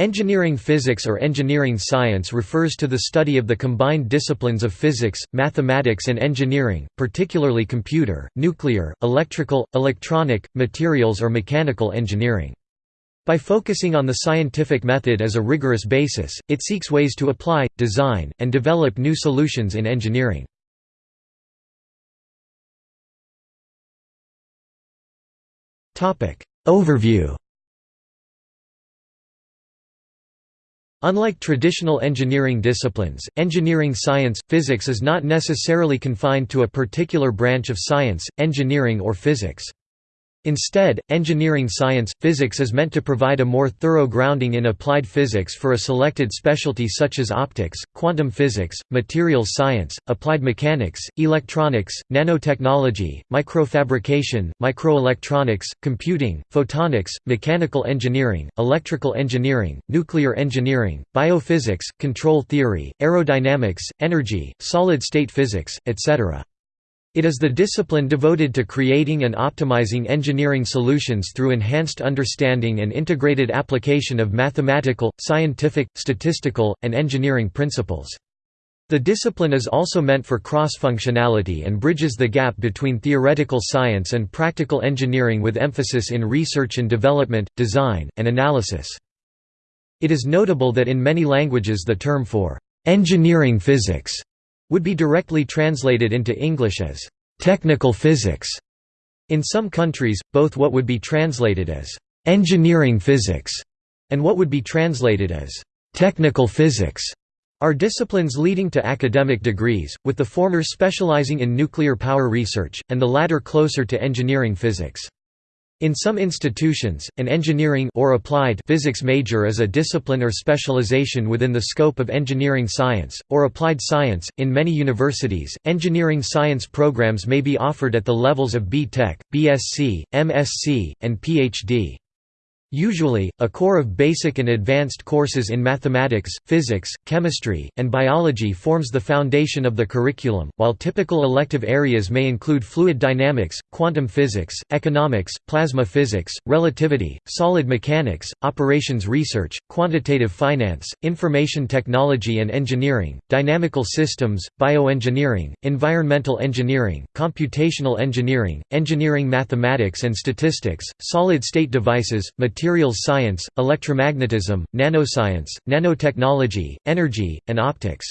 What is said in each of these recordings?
Engineering physics or engineering science refers to the study of the combined disciplines of physics, mathematics and engineering, particularly computer, nuclear, electrical, electronic, materials or mechanical engineering. By focusing on the scientific method as a rigorous basis, it seeks ways to apply, design, and develop new solutions in engineering. Overview Unlike traditional engineering disciplines, engineering science, physics is not necessarily confined to a particular branch of science, engineering or physics. Instead, engineering science, physics is meant to provide a more thorough grounding in applied physics for a selected specialty such as optics, quantum physics, materials science, applied mechanics, electronics, nanotechnology, microfabrication, microelectronics, computing, photonics, mechanical engineering, electrical engineering, nuclear engineering, biophysics, control theory, aerodynamics, energy, solid-state physics, etc. It is the discipline devoted to creating and optimizing engineering solutions through enhanced understanding and integrated application of mathematical, scientific, statistical, and engineering principles. The discipline is also meant for cross-functionality and bridges the gap between theoretical science and practical engineering with emphasis in research and development, design, and analysis. It is notable that in many languages the term for engineering physics would be directly translated into English as technical physics. In some countries, both what would be translated as engineering physics and what would be translated as technical physics are disciplines leading to academic degrees, with the former specializing in nuclear power research, and the latter closer to engineering physics. In some institutions, an engineering or applied physics major is a discipline or specialization within the scope of engineering science, or applied science. In many universities, engineering science programs may be offered at the levels of B.Tech, BSc, MSc, and Ph.D. Usually, a core of basic and advanced courses in mathematics, physics, chemistry, and biology forms the foundation of the curriculum, while typical elective areas may include fluid dynamics, quantum physics, economics, plasma physics, relativity, solid mechanics, operations research, quantitative finance, information technology and engineering, dynamical systems, bioengineering, environmental engineering, computational engineering, engineering mathematics and statistics, solid-state devices, materials science, electromagnetism, nanoscience, nanotechnology, energy, and optics.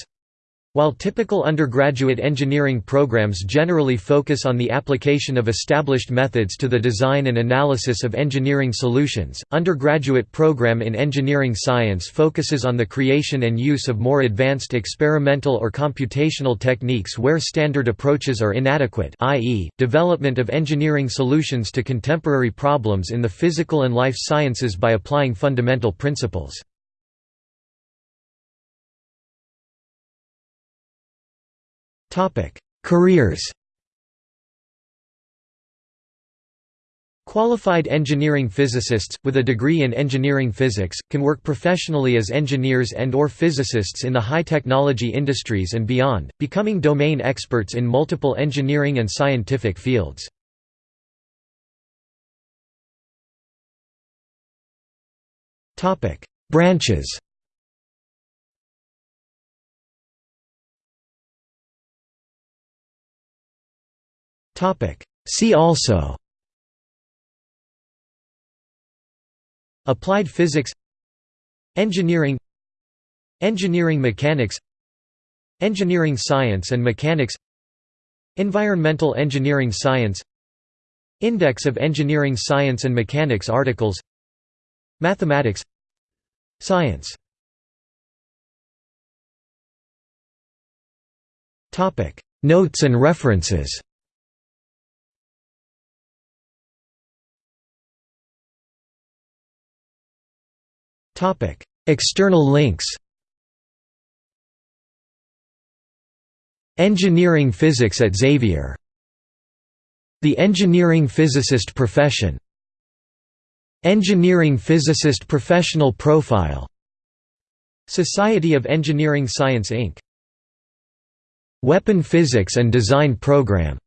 While typical undergraduate engineering programs generally focus on the application of established methods to the design and analysis of engineering solutions, undergraduate program in engineering science focuses on the creation and use of more advanced experimental or computational techniques where standard approaches are inadequate i.e., development of engineering solutions to contemporary problems in the physical and life sciences by applying fundamental principles. Careers Qualified engineering physicists, with a degree in engineering physics, can work professionally as engineers and or physicists in the high-technology industries and beyond, becoming domain experts in multiple engineering and scientific fields. Branches See also. Applied physics. Engineering. Engineering mechanics. Engineering science and mechanics. Environmental engineering science. Index of engineering science and mechanics articles. Mathematics. Science. Notes and references External links Engineering physics at Xavier. The engineering physicist profession. Engineering physicist professional profile. Society of Engineering Science Inc. Weapon Physics and Design Program